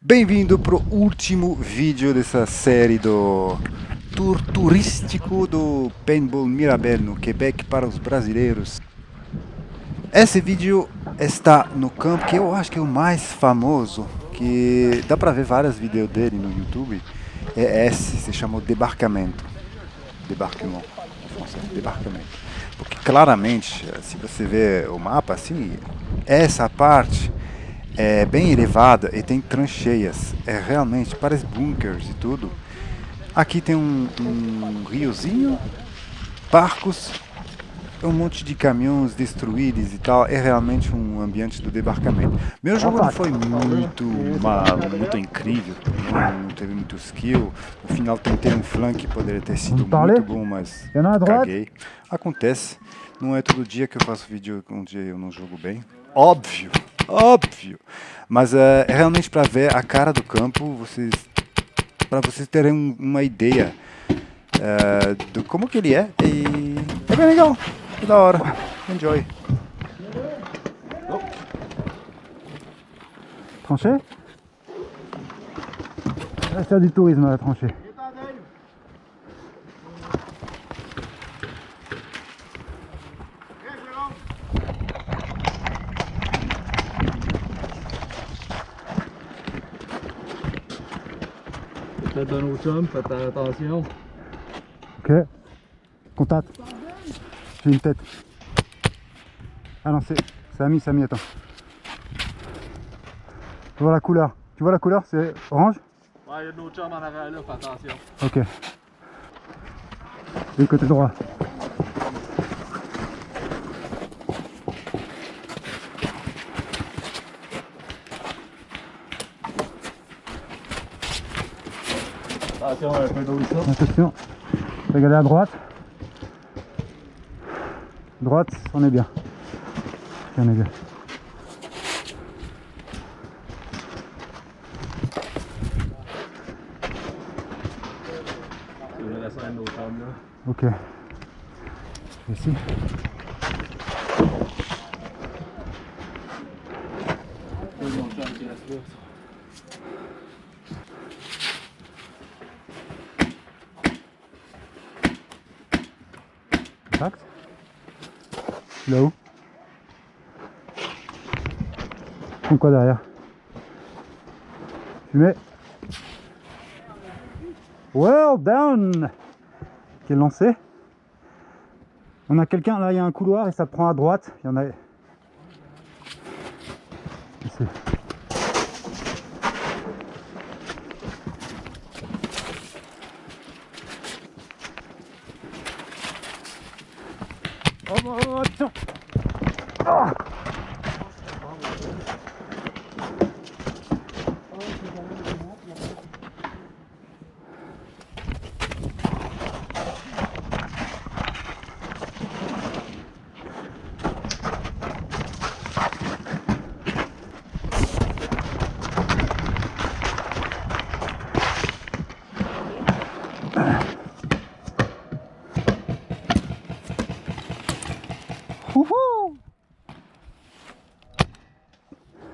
Bem-vindo pro último vídeo dessa série do tour turístico do Paintball Mirabel no Quebec para os brasileiros. Esse vídeo está no campo que eu acho que é o mais famoso, que dá para ver vários vídeos dele no YouTube. É esse, se chama Debarcamento. Debarquement, em francês, Debarcamento. Porque claramente, se você vê o mapa assim, essa parte é bem elevada e tem trancheias. É realmente, parece bunkers e tudo. Aqui tem um, um riozinho, barcos, um monte de caminhões destruídos e tal. É realmente um ambiente do debarcamento. Meu jogo não foi muito, uma, muito incrível, não teve muito skill. No final tentei um flank que poderia ter sido muito bom, mas caguei. Acontece. Não é todo dia que eu faço vídeo onde eu não jogo bem. Óbvio, óbvio. Mas é, é realmente para ver a cara do campo, vocês, para vocês terem uma ideia é, do como que ele é. E é bem legal, que da hora. Enjoy. Tranché C'est du tourisme la tranchée. Faites un autre chum, faites attention. Ok. Contact. J'ai une tête. Ah non, c'est Samy, Samy, attends. Tu vois la couleur Tu vois la couleur C'est orange? Ouais, il y a de l'autre chum en arrière là, fais attention. Ok. Et côté droit. Attention, regardez à droite. Droite, on est bien. On est bien. Ok. Ici. Là-haut. Font quoi derrière? Fumée. Well down Quel lancé? On a quelqu'un, là il y a un couloir et ça prend à droite. Il y en a... Oh, oh, oh, attention Ah Wouhou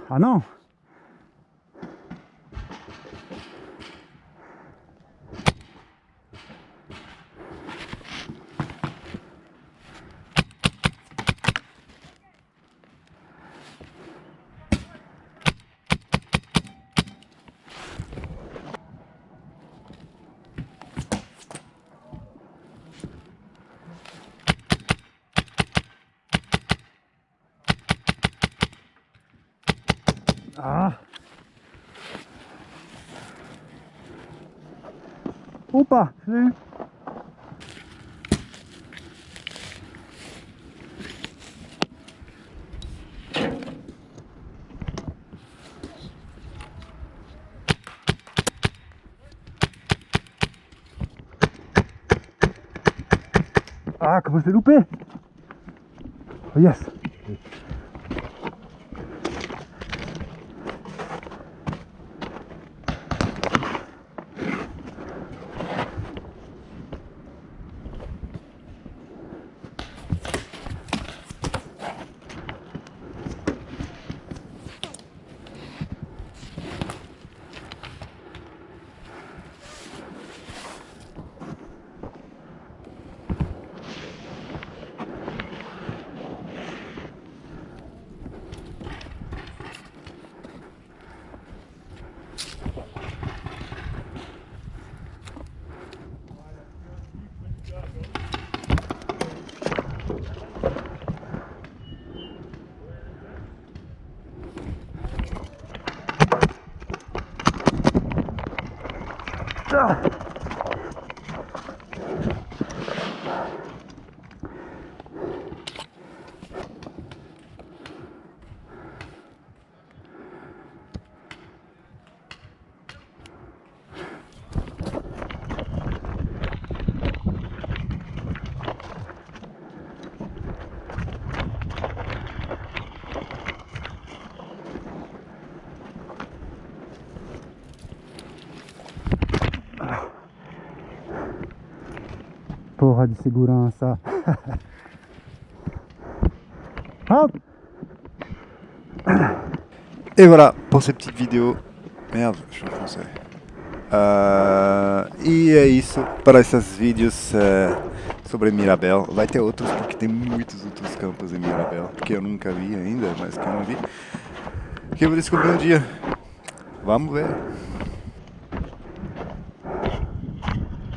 Ah non Ah. Opa, l'ai eu. Ah, je l'ai loupé Oh yes Porra de segurança. Hop Et voilà pour cette petite vidéo. Merde, je suis français. E é isso para esses vídeos eh, sobre Mirabel. Vai ter outros porque tem muitos outros campos em Mirabel que eu nunca vi ainda, mas que eu não vi. Que eu vou descobrir um dia. Vamos ver.